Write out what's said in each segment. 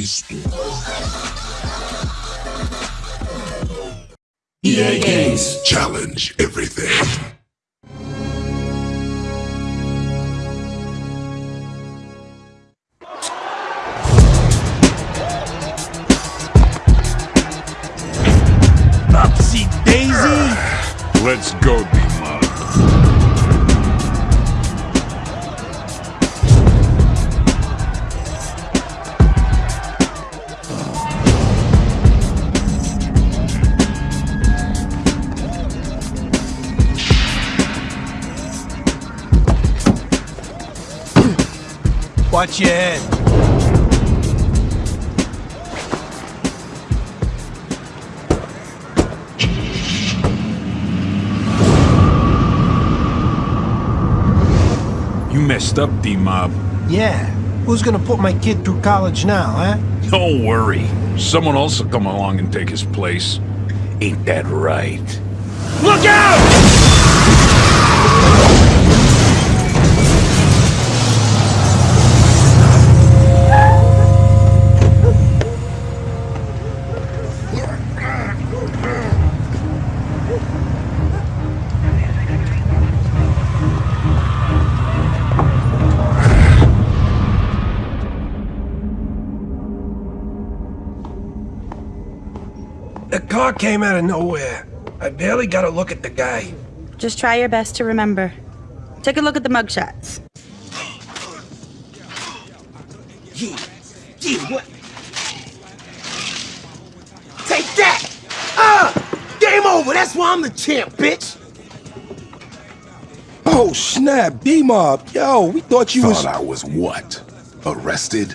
Cristo. EA Games. Challenge everything. Watch your head. You messed up, D-Mob. Yeah. Who's gonna put my kid through college now, huh? Don't worry. Someone else will come along and take his place. Ain't that right? Look out! Car came out of nowhere. I barely got a look at the guy. Just try your best to remember. Take a look at the mugshots. Yeah, yeah, what? Take that! Ah! Game over! That's why I'm the champ, bitch! Oh, snap, D-Mob. Yo, we thought you was... Thought I was what? Arrested?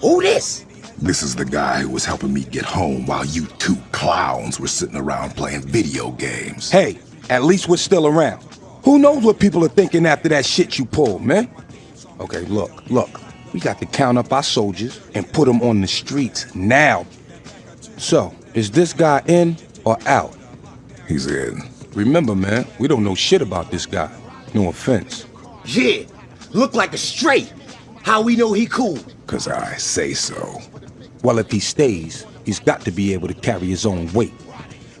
Who this? This is the guy who was helping me get home while you two clowns were sitting around playing video games. Hey, at least we're still around. Who knows what people are thinking after that shit you pulled, man? Okay, look, look. We got to count up our soldiers and put them on the streets now. So, is this guy in or out? He's in. Remember, man, we don't know shit about this guy. No offense. Yeah, look like a straight. How we know he cool? Cause I say so. Well, if he stays, he's got to be able to carry his own weight.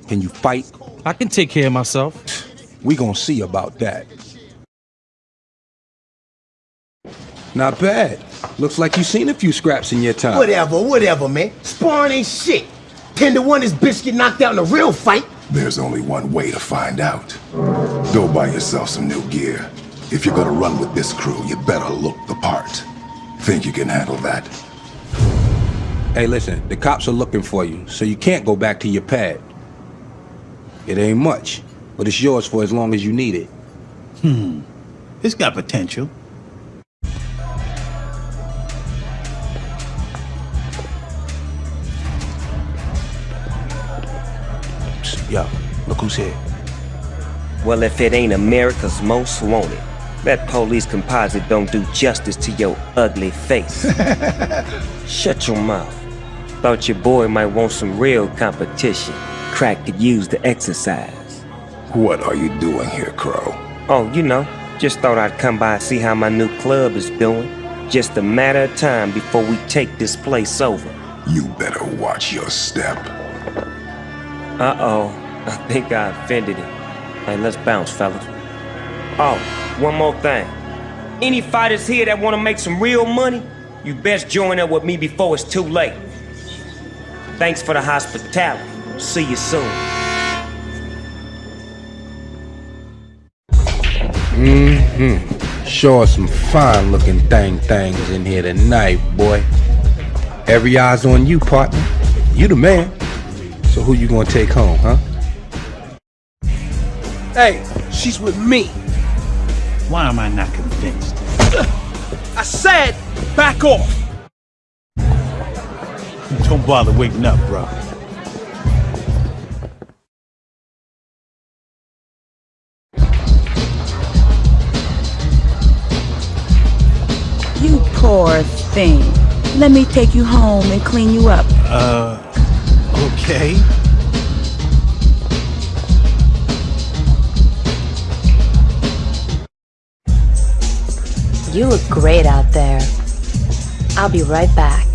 Can you fight? I can take care of myself. We gonna see about that. Not bad. Looks like you've seen a few scraps in your time. Whatever, whatever, man. Sparring ain't shit. Ten to one, this bitch get knocked out in a real fight. There's only one way to find out. Go buy yourself some new gear. If you're gonna run with this crew, you better look the part. Think you can handle that? Hey, listen, the cops are looking for you, so you can't go back to your pad. It ain't much, but it's yours for as long as you need it. Hmm. It's got potential. Psst, yo, look who's here. Well, if it ain't America's most wanted, that police composite don't do justice to your ugly face. Shut your mouth. Thought your boy might want some real competition. Crack could use the exercise. What are you doing here, Crow? Oh, you know, just thought I'd come by and see how my new club is doing. Just a matter of time before we take this place over. You better watch your step. Uh-oh, I think I offended him. Hey, let's bounce, fellas. Oh, one more thing. Any fighters here that want to make some real money, you best join up with me before it's too late. Thanks for the hospitality. See you soon. Mm-hmm. Sure some fine looking thing things in here tonight, boy. Every eye's on you, partner. You the man. So who you gonna take home, huh? Hey, she's with me. Why am I not convinced? I said, back off. Don't bother waking up, bro. You poor thing. Let me take you home and clean you up. Uh, okay. You look great out there. I'll be right back.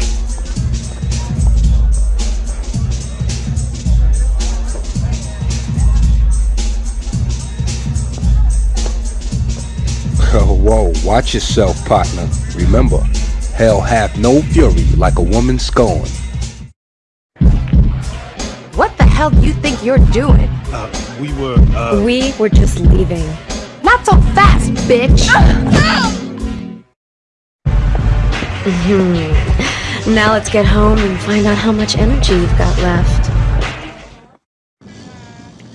Watch yourself, partner. Remember, hell hath no fury like a woman scorned. What the hell do you think you're doing? Uh, we were, uh... We were just leaving. Not so fast, bitch! Hmm. now let's get home and find out how much energy you've got left.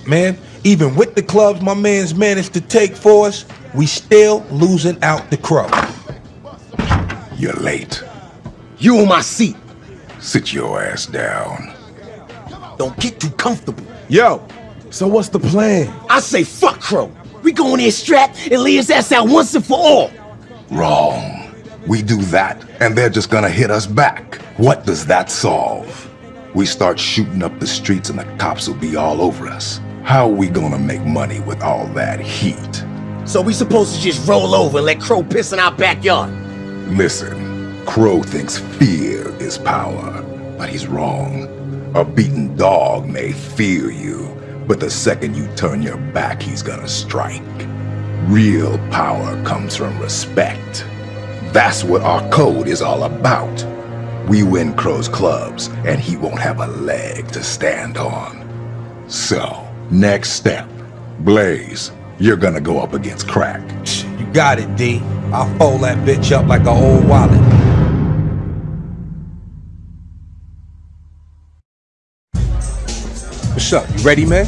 Man, even with the clubs my man's managed to take for us, we still losing out the crow. You're late. You on my seat. Sit your ass down. Don't get too comfortable. Yo, so what's the plan? I say fuck Crow. We go in there strapped and lay his ass out once and for all. Wrong. We do that, and they're just gonna hit us back. What does that solve? We start shooting up the streets and the cops will be all over us. How are we gonna make money with all that heat? So we supposed to just roll over and let Crow piss in our backyard? Listen, Crow thinks fear is power, but he's wrong. A beaten dog may fear you, but the second you turn your back, he's gonna strike. Real power comes from respect. That's what our code is all about. We win Crow's clubs, and he won't have a leg to stand on. So, next step. Blaze, you're gonna go up against Crack. You got it, D. I'll fold that bitch up like a old wallet. What's up? You ready, man?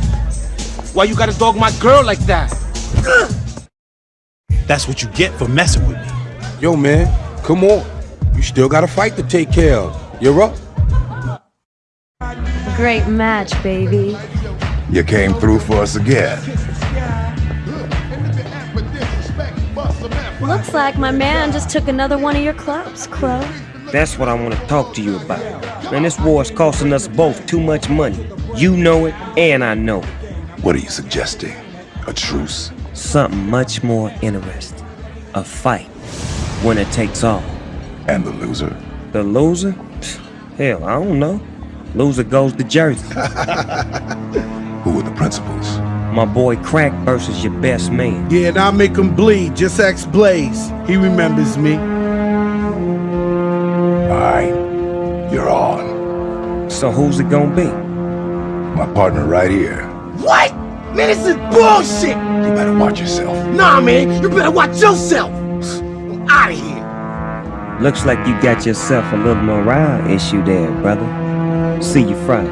Why you gotta dog my girl like that? That's what you get for messing with me. Yo, man, come on. You still got a fight to take care of. You're up. Great match, baby. You came through for us again. Looks like my man just took another one of your clubs, Crow. That's what I want to talk to you about. Man, this war is costing us both too much money. You know it, and I know it. What are you suggesting? A truce? Something much more interesting. A fight. Winner takes all. And the loser? The loser? Hell, I don't know. Loser goes to Jersey. Who are the principals? My boy Crack versus your best man. Yeah, and I'll make him bleed. Just ask Blaze. He remembers me. Alright, you're on. So who's it gonna be? My partner right here. What? Man, this is bullshit! You better watch yourself. Nah, man, you better watch yourself! I'm out of here! Looks like you got yourself a little morale issue there, brother. See you Friday.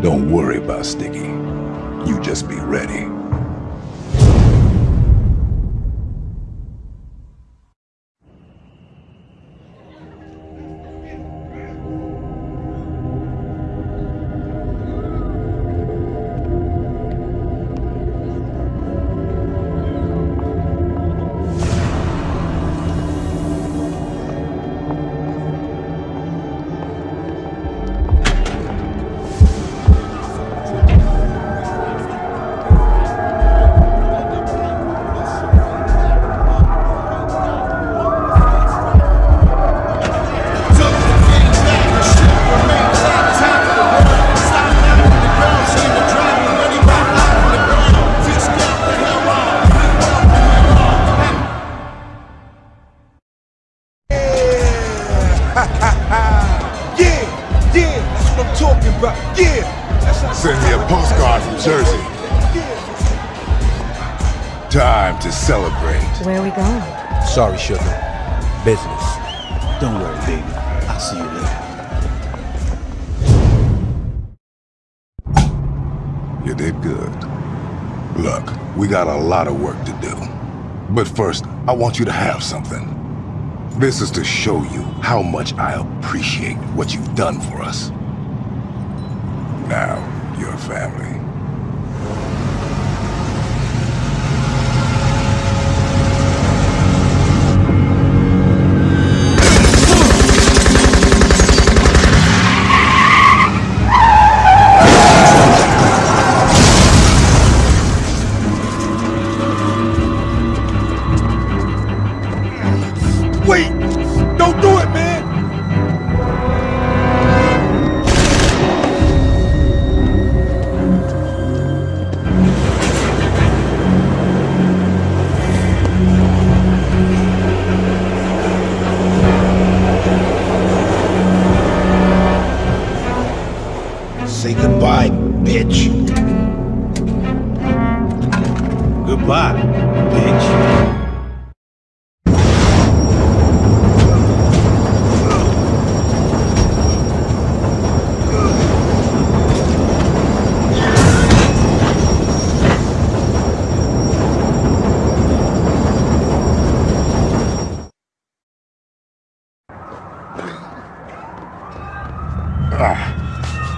Don't worry about Sticky. You just be ready. You did good. Look, we got a lot of work to do. But first, I want you to have something. This is to show you how much I appreciate what you've done for us. Now, your family.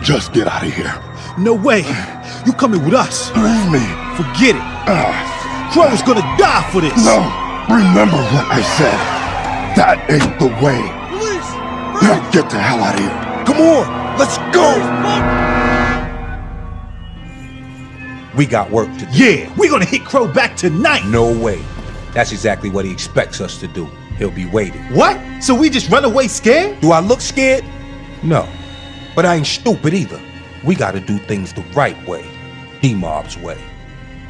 Just get out of here. No way. You coming with us. Leave me. Forget it. Ah, Crow's gonna die for this. no, remember what I said. That ain't the way. Now get the hell out of here. Come on, let's go. We got work to do. Yeah, we're gonna hit Crow back tonight. No way. That's exactly what he expects us to do. He'll be waiting. What? So we just run away scared? Do I look scared? No. But I ain't stupid either. We gotta do things the right way. D-Mob's way.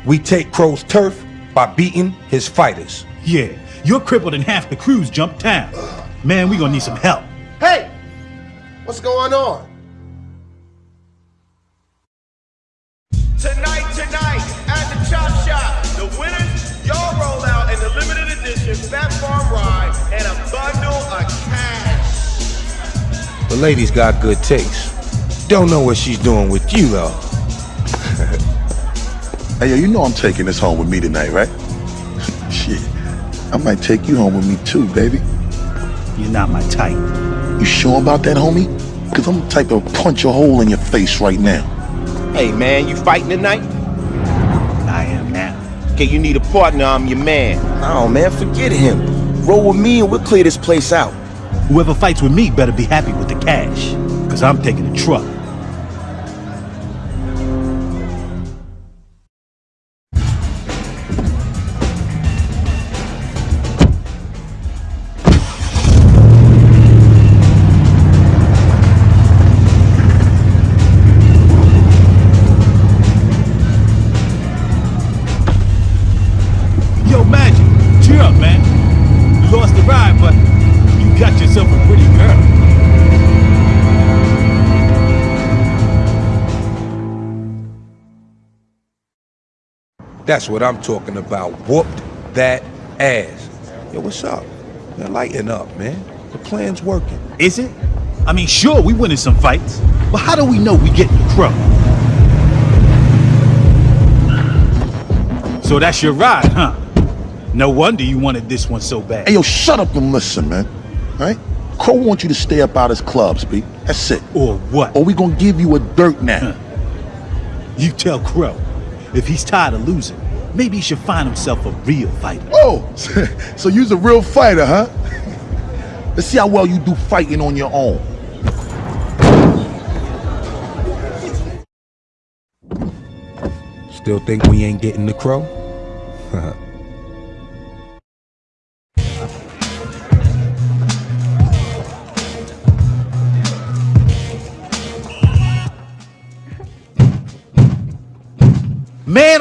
We take Crow's turf by beating his fighters. Yeah, you're crippled and half the crew's jumped town. Man, we gonna need some help. Hey! What's going on? Tonight, tonight, at the Chop Shop, the winners, y'all roll out in the limited edition Phat Farm Ride and a bundle of cash. The lady's got good taste. Don't know what she's doing with you, though. Hey, yo, you know I'm taking this home with me tonight, right? Shit. I might take you home with me too, baby. You're not my type. You sure about that, homie? Cause I'm the type to punch a hole in your face right now. Hey, man, you fighting tonight? I am now. Okay, you need a partner, I'm your man. No, man, forget him. Roll with me and we'll clear this place out. Whoever fights with me better be happy with the cash. Cause I'm taking the truck. That's what I'm talking about. Whooped that ass. Yo, what's up? Man, lighten up, man. The plan's working. Is it? I mean, sure, we winning some fights, but how do we know we getting the crow? So that's your ride, huh? No wonder you wanted this one so bad. Hey, yo, shut up and listen, man. All right? Crow wants you to stay up out of his clubs, B. That's it. Or what? Or we gonna give you a dirt nap. You tell Crow, if he's tired of losing, maybe he should find himself a real fighter. Oh, so you's a real fighter, huh? Let's see how well you do fighting on your own. Still think we ain't getting the crow?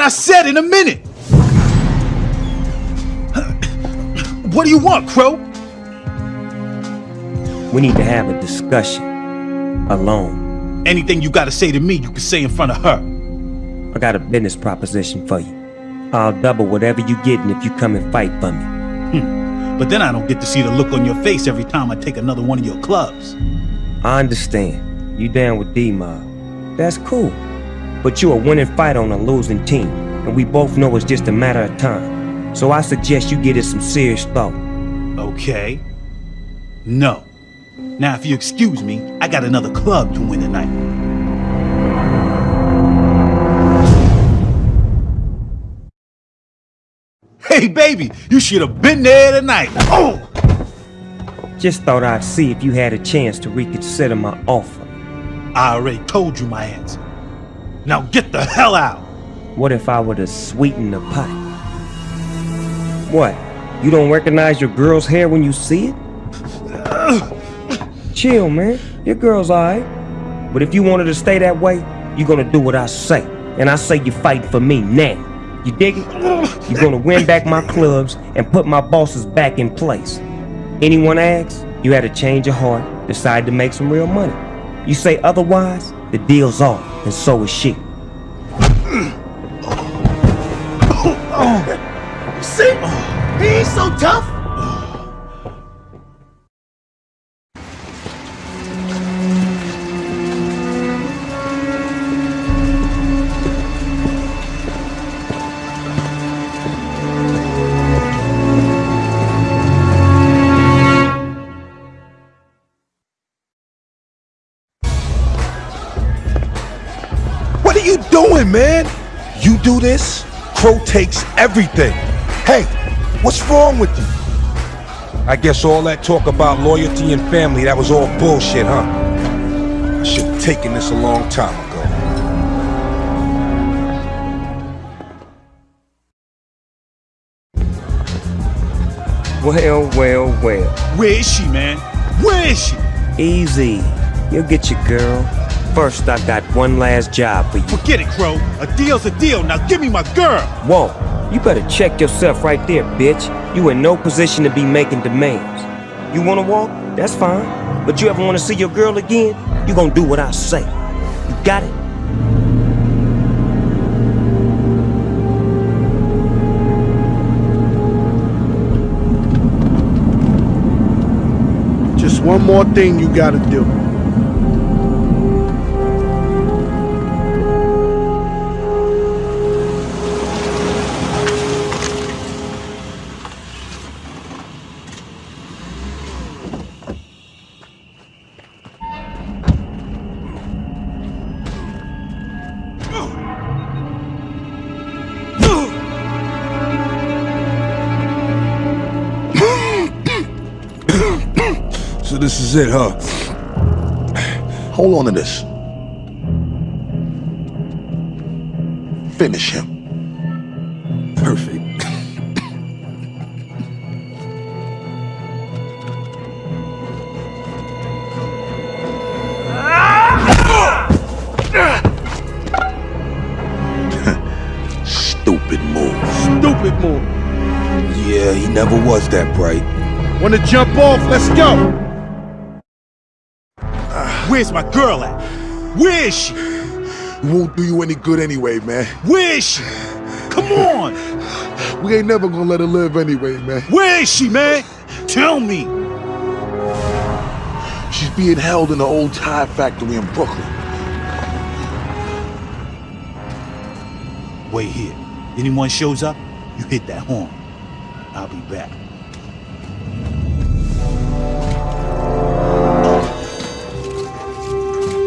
I said in a minute! What do you want, Crow? We need to have a discussion. Alone. Anything you gotta say to me, you can say in front of her. I got a business proposition for you. I'll double whatever you're getting if you come and fight for me. Hmm. But then I don't get to see the look on your face every time I take another one of your clubs. I understand. You down with D-Mob. That's cool. But you're a winning fighter on a losing team, and we both know it's just a matter of time. So I suggest you give it some serious thought. Okay. No. Now, if you excuse me, I got another club to win tonight. Hey, baby, you should have been there tonight. Oh! Just thought I'd see if you had a chance to reconsider my offer. I already told you my answer. Now get the hell out! What if I were to sweeten the pot? What? You don't recognize your girl's hair when you see it? Chill, man. Your girl's alright. But if you wanted to stay that way, you're gonna do what I say. And I say you fight for me now. You dig it? You're gonna win back my clubs and put my bosses back in place. Anyone asks, you had a change of heart, decide to make some real money. You say otherwise, the deal's off, and so is she. See? He ain't so tough. Doing, man? You do this, Crow takes everything. Hey, what's wrong with you? I guess all that talk about loyalty and family, that was all bullshit, huh? I should have taken this a long time ago. Well, well, well. Where is she, man? Where is she? Easy. You'll get your girl. First, I got one last job for you. Forget it, Crow. A deal's a deal. Now give me my girl. Whoa, you better check yourself right there, bitch. You in no position to be making demands. You wanna walk? That's fine. But you ever wanna see your girl again? You gonna do what I say. You got it? Just one more thing you gotta do. Is it, huh? Hold on to this. Finish him. Perfect. Stupid move. Stupid move. Yeah, he never was that bright. Wanna jump off? Let's go. Where's my girl at? Where is she? Won't do you any good anyway, man. Where is she? Come on. We ain't never gonna let her live anyway, man. Where is she, man? Tell me. She's being held in the old tire factory in Brooklyn. Wait here. Anyone shows up, you hit that horn. I'll be back.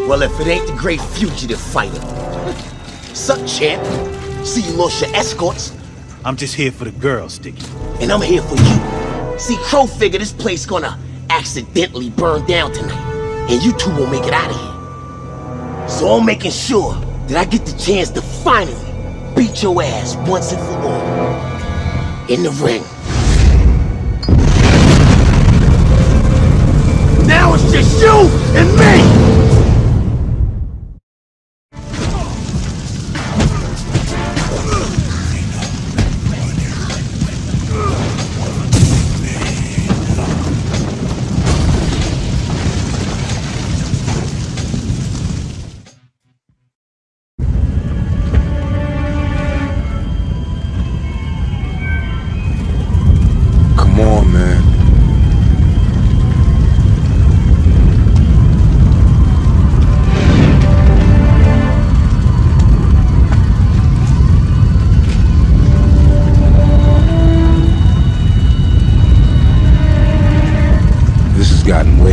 Well, if it ain't the great fugitive fighter. Sup, champ? See you lost your escorts, I'm just here for the girl, Sticky. and I'm here for you. See, Crow figure this place gonna accidentally burn down tonight, and you two won't make it out of here. So I'm making sure that I get the chance to finally beat your ass once and for all. In the ring.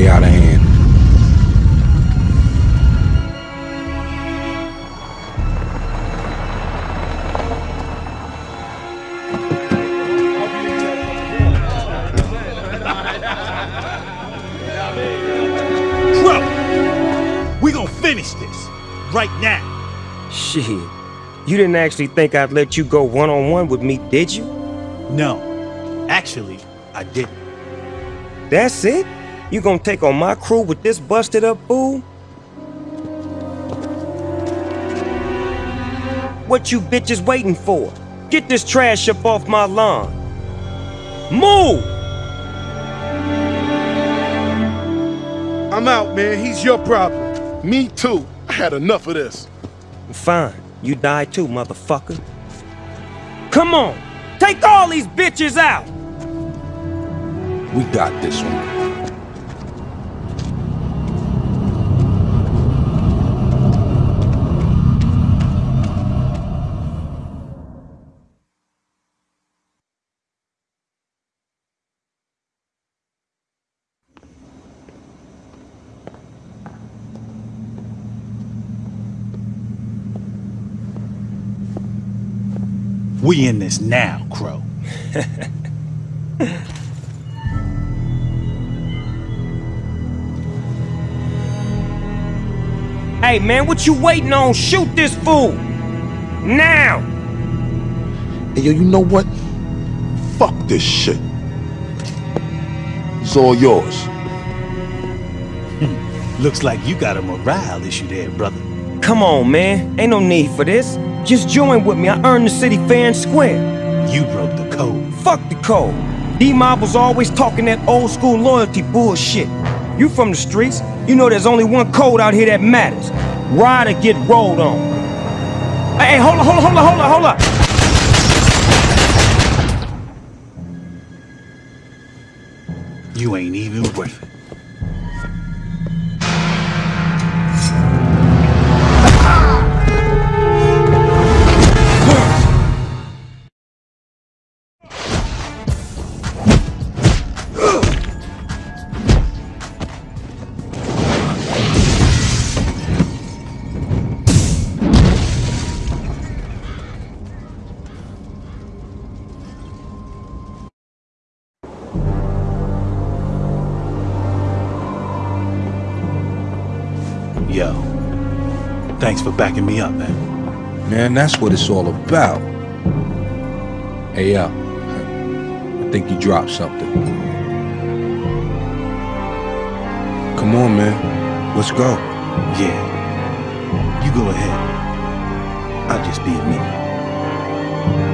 Way out of hand. Crow! We gonna finish this. Right now. Shit. You didn't actually think I'd let you go one on one with me, did you? No. Actually, I didn't. That's it? You gonna take on my crew with this busted up fool? What you bitches waiting for? Get this trash up off my lawn. Move! I'm out, man. He's your problem. Me too. I had enough of this. Fine. You die too, motherfucker. Come on! Take all these bitches out! We got this one. We in this now, Crow. Hey, man, what you waiting on? Shoot this fool! Now! Hey, yo, you know what? Fuck this shit. It's all yours. Hmm. Looks like you got a morale issue there, brother. Come on, man. Ain't no need for this. Just join with me. I earned the city fair and square. You broke the code. Fuck the code. D-Mob was always talking that old school loyalty bullshit. You from the streets, you know there's only one code out here that matters. Ride or get rolled on. Hey, hey, hold on, hold on, hold on, hold on, hold on. You ain't even worth it. Thanks for backing me up, man. Man, that's what it's all about. Hey, yo. I think you dropped something. Come on, man. Let's go. Yeah. You go ahead. I'll just be a minute.